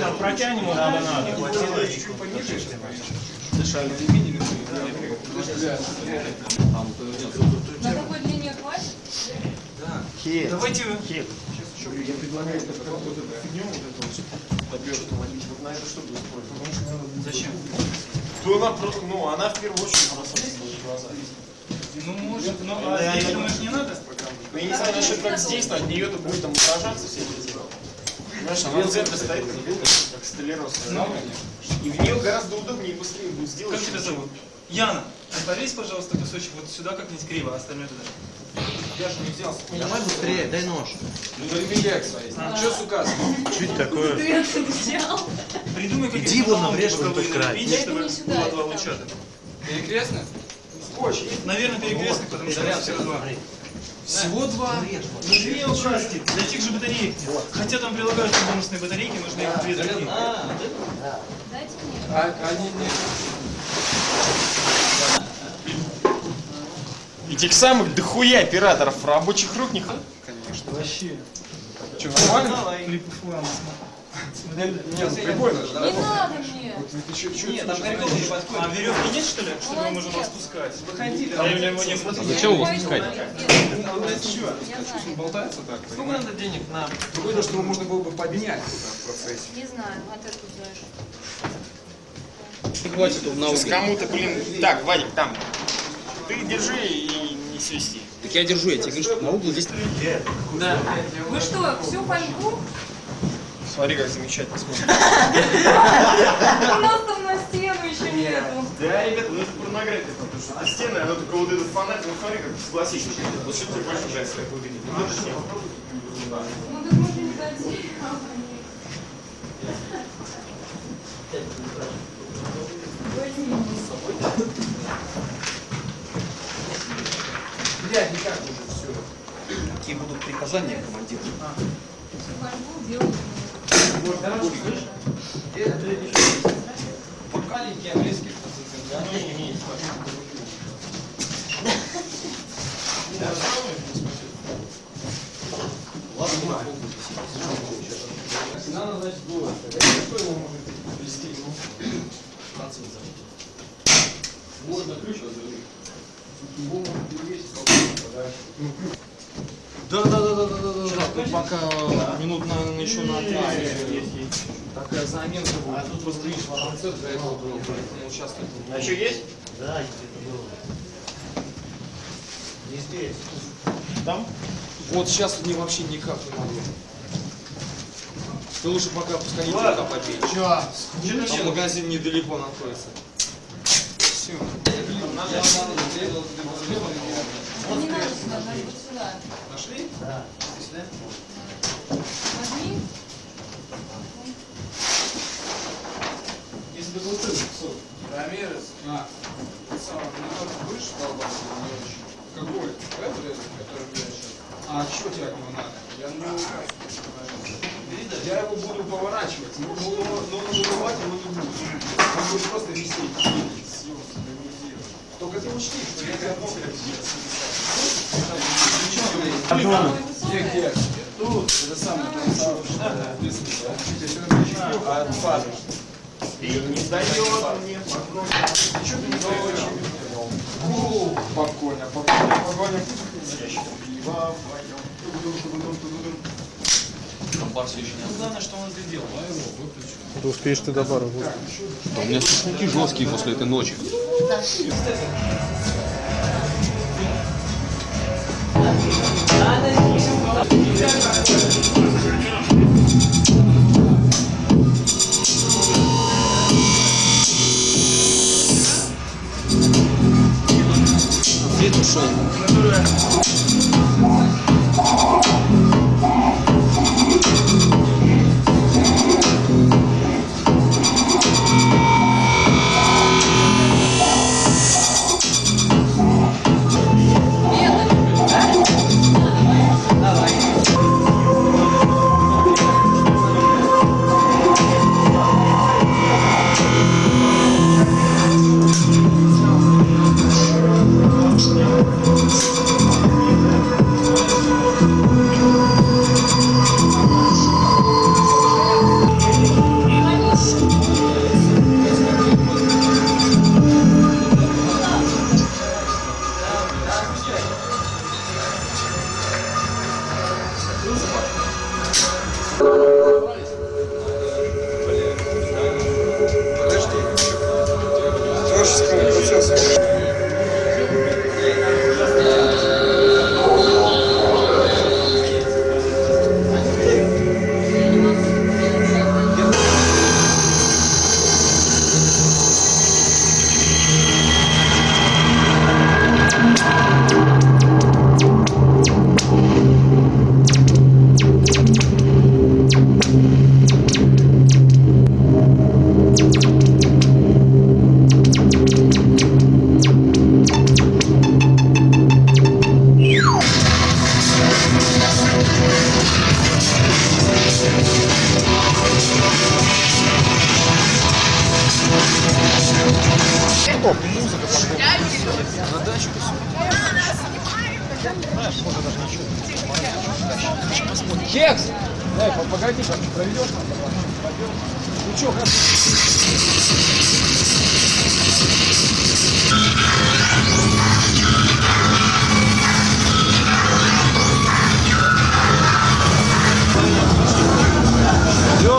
Так, протянем его куда надо. На такой длине хватит? Хит. Давайте вы. Хит. Я предлагаю это как вот эту фигню, вот эту вот на это что будет использовать? Зачем? То она, про- ну, она в первую очередь бросается в глаза. Ну, может, но а здесь, думаешь, не надо? Я не знаю насчет как здесь, но от нее-то будет там отражаться все эти дела. Понимаешь, она центре стоит, как как столярос. И в нее гораздо удобнее и быстрее будет сделать. Как тебя зовут? Яна, повесь, пожалуйста, кусочек вот сюда как-нибудь криво, а остальное туда. Я же не взял. Давай быстрее, дай нож. Ну, проверяй свои. Что с указом? Чуть такое. Ты это взял. Придумай какие-то Иди обрежь вон боковые тот край. Я чтобы не сюда, было два луча. Перекрестно? Скотч. Наверное, перекресток, потому что Заряд. все два. Всего два? Ну, две участки для тех же батареек. Хотя там прилагаются бонусные батарейки, нужно их две такие. Дайте мне. А, они не... Этих самых дохуя операторов рабочих рук не. Конечно. Вообще. Что, нормально? Флама. Нет, ну прикольно. Не надо мне. Ты что, что, Нет, там прикол не подходит. А веревки нет, что ли? Что мы можем Молодец. распускать? Выходили. А я его не Зачем его спускать? Я знаю. болтается так? Сколько надо денег на... Другое дело, что его можно было бы поднять в процессе. Не знаю, а ты откуда знаешь? Хватит он на Сейчас кому-то, блин... Так, Вадик, там. Ты держи и не свисти. Так я держу, я тебе говорю, что на угол здесь... Да. Вы что, всю фольгу? Смотри, как замечательно смотрит. У нас там на стену еще нету. Да, ребята, ну это порнография, потому что это стены, оно только вот этот фонарь, ну смотри, как согласись. Вот что тебе больше нравится, как выглядит? Ну так мы же не дадим. Возьми. Блядь, никак уже все. Какие будут приказания, командир? Всю фольгу делаем. Маленькие английские Надо, значит, было. Что его может плести? Можно ключ отдать. Его можно перевесить, подарок. Да, да, да, да, да, да, да, да. Тут пока минут, наверное, еще на три. Такая заминка будет. А тут просто видишь, концерт для этого был, поэтому сейчас так. А что есть? Да, это было. Не здесь. Там? Вот сейчас мне вообще никак не могу. Ты лучше пока пускай не пока побей. Сейчас. Там магазин недалеко находится. Все. Не надо сюда, надо вот сюда. Нашли? Да. Возьми. Если бы был ты, Сот. Рамирес. А. Сам, ну, будешь долбаться или не очень? Какой? Этот, который я сейчас. А что тебе от него надо? Я на него Я его буду поворачивать, но, но, но надувать его не буду. Он будет просто висеть. Съем, стабилизировать. Мог Где, где? Тут, это самое, там самое, что ответственность. Учитель, все равно чемпион, а фаза. И не дает мне Что ты не даешь? Спокойно, спокойно, спокойно. Пиво вдвоем. Бар все еще не Главное, что он сделал. Ты успеешь ты до бара. А у меня шашлыки жесткие после этой ночи. На дачу все. Кекс! Дай, погоди, проведешь нам, Ну что, как?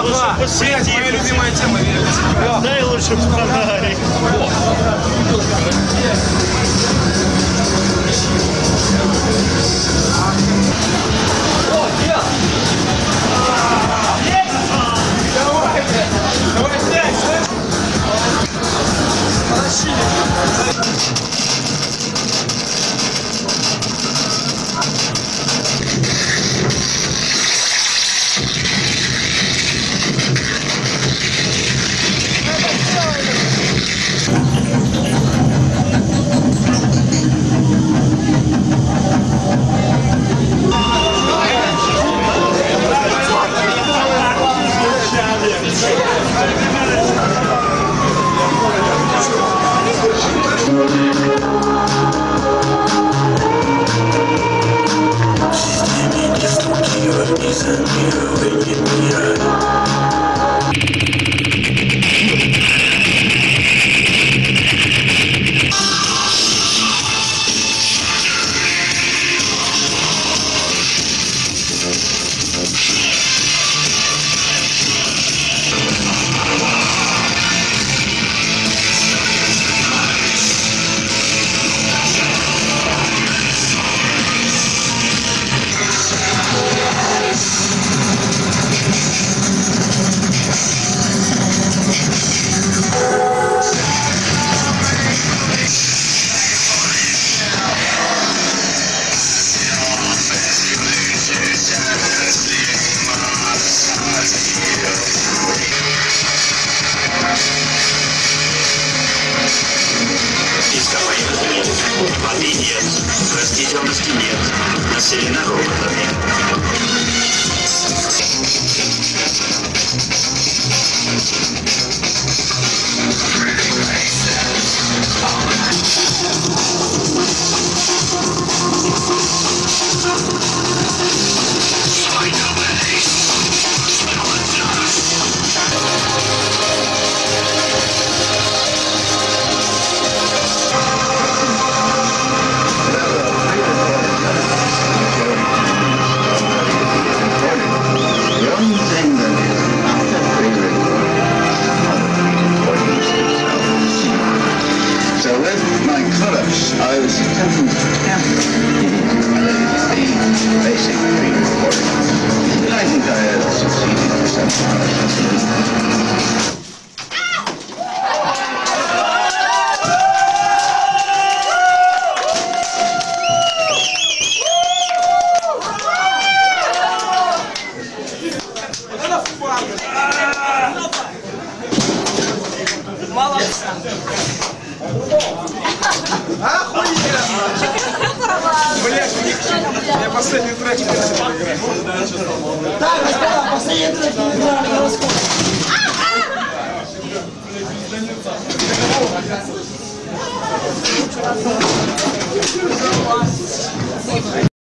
Леха, блядь, моя любимая тема. Дай лучше фонарик. I'm gonna go to the hospital. Нет, растительности нет, населено роботами. последний трек не играли. Да, господа, последний трек не играли на расход.